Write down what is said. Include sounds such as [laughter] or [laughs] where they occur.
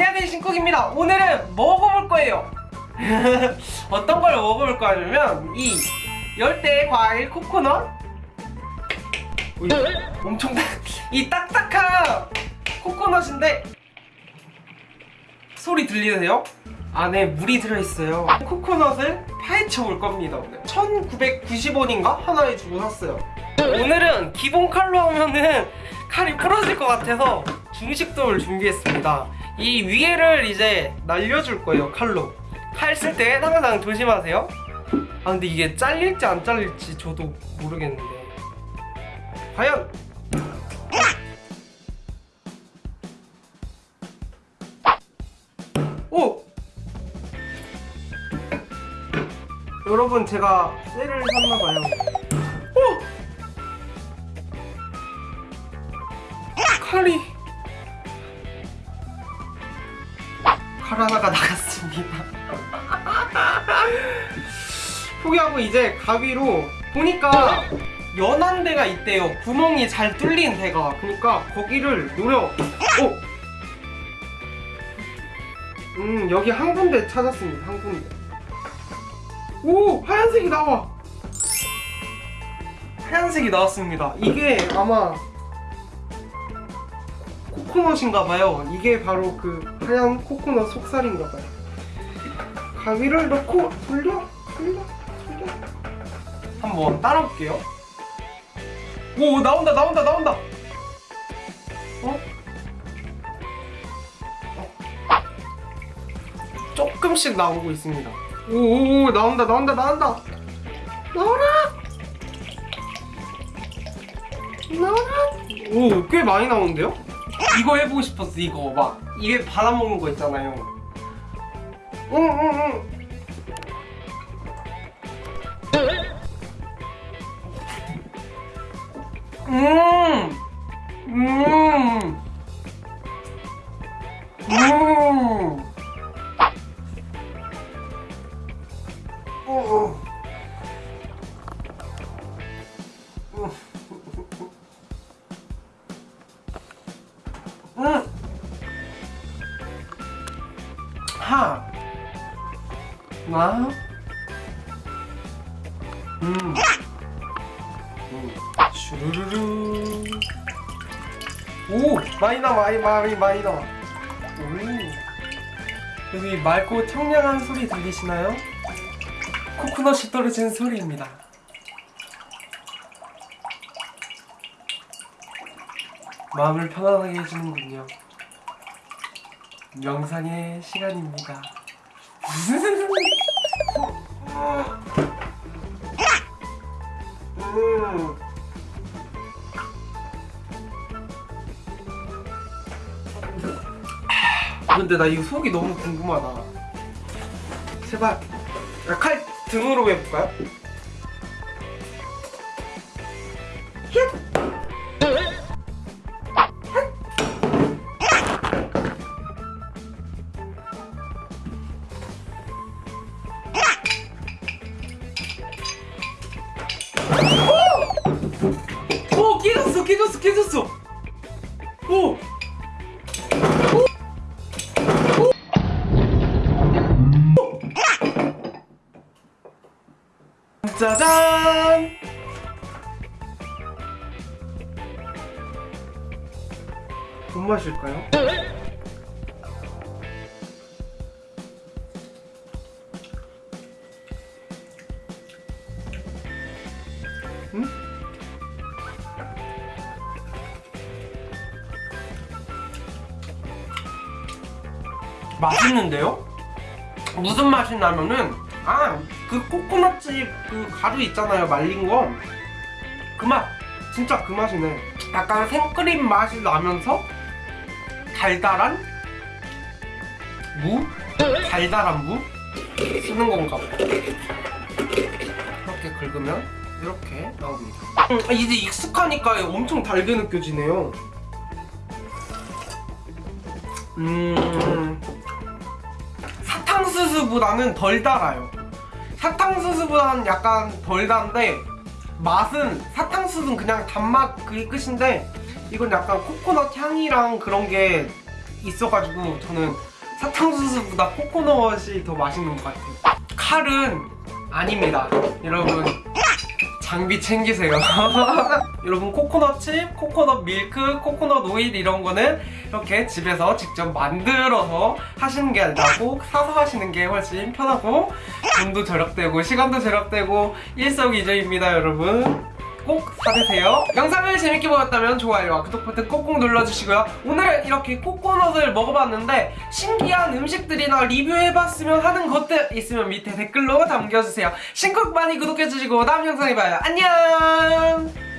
안녕하세요 신쿡입니다. 오늘은 먹어볼 거예요. [laughs] 어떤 걸 먹어볼 거냐면 이 열대 과일 코코넛? 엄청 딱, [laughs] 이 딱딱한 코코넛인데 소리 들리세요? 안에 물이 들어있어요. 코코넛을 파헤쳐 볼 겁니다 오늘. 1990원인가? 하나에 주고 샀어요. 오늘은 기본 칼로 하면은 칼이 부러질 것 같아서 중식도를 준비했습니다 이 위에를 이제 날려줄 거예요 칼로. 칼 쓸 때 항상 조심하세요. 아 근데 이게 잘릴지 안 잘릴지 저도 모르겠는데. 과연! 오! 여러분 제가 쇠를 샀나봐요. 오! 칼이 하나가 나갔습니다. 포기하고 이제 가위로 보니까 연한 데가 있대요. 구멍이 잘 뚫린 데가. 그러니까 거기를 노려. 오! 음 여기 한 군데 찾았습니다. 한 군데. 오! 하얀색이 나와. 하얀색이 나왔습니다. 이게 아마 코코넛인가봐요. 이게 바로 그 하얀 코코넛 속살인가봐요. 가위를 넣고 돌려 돌려 돌려. 한번 따라볼게요. 오 나온다 나온다 나온다. 어? 조금씩 나오고 있습니다. 오오오 나온다 나온다 나온다. 나와라! 나와라! 오꽤 많이 나오는데요? 이거 해보고 싶었어 이거 막 입에 받아먹는 거 있잖아요 응응응 음! 음! 음! 하! 나? 음! 음. 슈루루루 오! 많이 나 많이 많이 많이 나와 오. 여기 맑고 청량한 소리 들리시나요? 코코넛이 떨어지는 소리입니다 마음을 편안하게 해주는군요 명상의 시간입니다 음. 근데 나 이거 속이 너무 궁금하다. 제발 야, 칼 등으로 해볼까요? 깨졌어 오! 짜잔! 뭔 맛일까요? 맛있는데요? 무슨 맛이 나면은 아 그 코코넛집 그 가루 있잖아요 말린 거. 그 맛. 진짜 그 맛이네. 약간 생크림 맛이 나면서 달달한 무? 달달한 무? 쓰는 건가 봐. 이렇게 긁으면 이렇게 나옵니다. 음, 이제 익숙하니까 엄청 달게 느껴지네요. 음 사탕수수보다는 덜 달아요 사탕수수보다는 약간 덜 단데 맛은 사탕수수는 그냥 단맛 그게 끝인데 이건 약간 코코넛 향이랑 그런 게 있어가지고 저는 사탕수수보다 코코넛이 더 맛있는 것 같아요. 칼은 아닙니다. 여러분 장비 챙기세요. [laughs] 여러분 코코넛 칩, 코코넛 밀크, 코코넛 오일 이런 거는 이렇게 집에서 직접 만들어서 하시는 게 나고 사서 하시는 게 훨씬 편하고 돈도 절약되고 시간도 절약되고 일석이조입니다 여러분. 꼭 사드세요. 영상을 재밌게 보셨다면 좋아요와 구독 버튼 꼭꼭 눌러주시고요. 오늘은 이렇게 코코넛을 먹어봤는데 신기한 음식들이나 리뷰해봤으면 하는 것들 있으면 밑에 댓글로 남겨주세요. 신곡 많이 구독해주시고 다음 영상에 봐요. 안녕!